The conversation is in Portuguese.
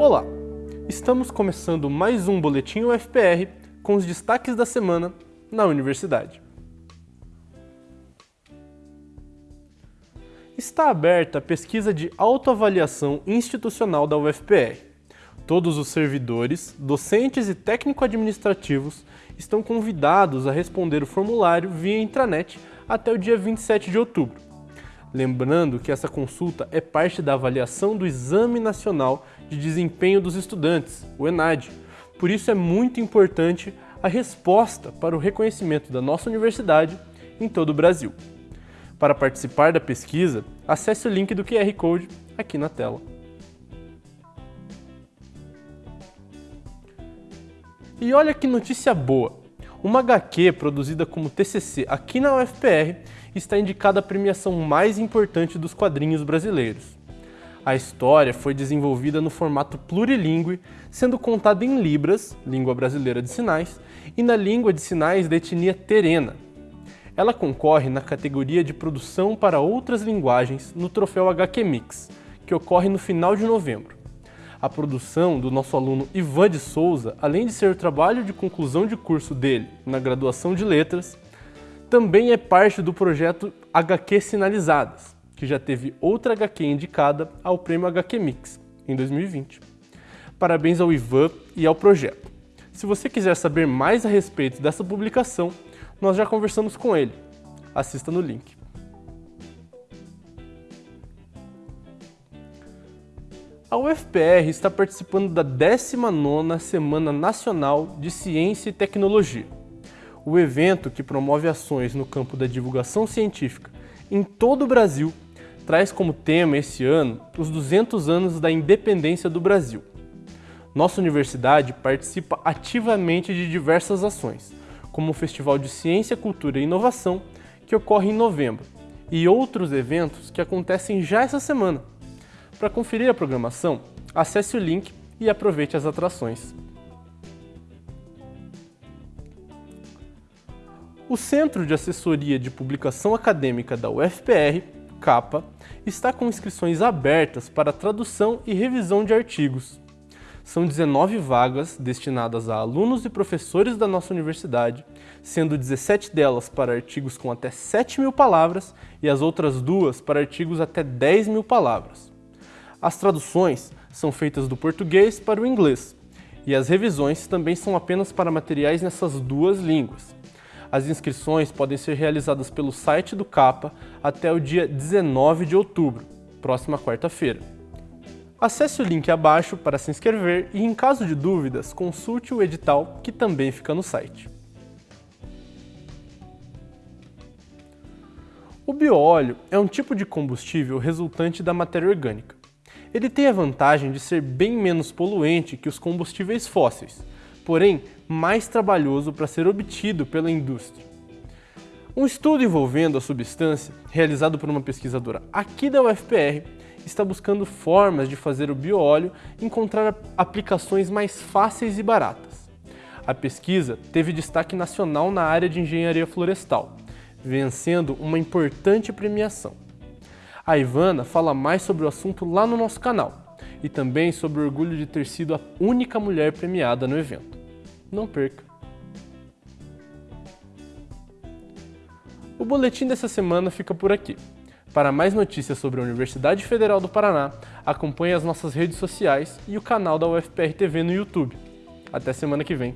Olá! Estamos começando mais um Boletim UFPR com os destaques da semana na universidade. Está aberta a pesquisa de autoavaliação institucional da UFPR. Todos os servidores, docentes e técnico-administrativos estão convidados a responder o formulário via intranet até o dia 27 de outubro. Lembrando que essa consulta é parte da avaliação do Exame Nacional de Desempenho dos Estudantes, o ENAD. Por isso é muito importante a resposta para o reconhecimento da nossa universidade em todo o Brasil. Para participar da pesquisa, acesse o link do QR Code aqui na tela. E olha que notícia boa! Uma HQ produzida como TCC aqui na UFPR está indicada a premiação mais importante dos quadrinhos brasileiros. A história foi desenvolvida no formato plurilingue, sendo contada em Libras, língua brasileira de sinais, e na língua de sinais da etnia terena. Ela concorre na categoria de produção para outras linguagens no troféu HQ Mix, que ocorre no final de novembro. A produção do nosso aluno Ivan de Souza, além de ser o trabalho de conclusão de curso dele na graduação de letras, também é parte do projeto HQ Sinalizadas, que já teve outra HQ indicada ao prêmio HQ Mix em 2020. Parabéns ao Ivan e ao projeto. Se você quiser saber mais a respeito dessa publicação, nós já conversamos com ele. Assista no link. A UFPR está participando da 19ª Semana Nacional de Ciência e Tecnologia. O evento, que promove ações no campo da divulgação científica em todo o Brasil, traz como tema esse ano os 200 anos da independência do Brasil. Nossa universidade participa ativamente de diversas ações, como o Festival de Ciência, Cultura e Inovação, que ocorre em novembro, e outros eventos que acontecem já essa semana, para conferir a programação, acesse o link e aproveite as atrações. O Centro de Assessoria de Publicação Acadêmica da UFPR, CAPA, está com inscrições abertas para tradução e revisão de artigos. São 19 vagas destinadas a alunos e professores da nossa universidade, sendo 17 delas para artigos com até 7 mil palavras e as outras duas para artigos até 10 mil palavras. As traduções são feitas do português para o inglês, e as revisões também são apenas para materiais nessas duas línguas. As inscrições podem ser realizadas pelo site do CAPA até o dia 19 de outubro, próxima quarta-feira. Acesse o link abaixo para se inscrever e, em caso de dúvidas, consulte o edital que também fica no site. O bioóleo é um tipo de combustível resultante da matéria orgânica. Ele tem a vantagem de ser bem menos poluente que os combustíveis fósseis, porém mais trabalhoso para ser obtido pela indústria. Um estudo envolvendo a substância, realizado por uma pesquisadora aqui da UFPR, está buscando formas de fazer o bioóleo encontrar aplicações mais fáceis e baratas. A pesquisa teve destaque nacional na área de engenharia florestal, vencendo uma importante premiação. A Ivana fala mais sobre o assunto lá no nosso canal e também sobre o orgulho de ter sido a única mulher premiada no evento. Não perca! O boletim dessa semana fica por aqui. Para mais notícias sobre a Universidade Federal do Paraná, acompanhe as nossas redes sociais e o canal da UFPR TV no YouTube. Até semana que vem!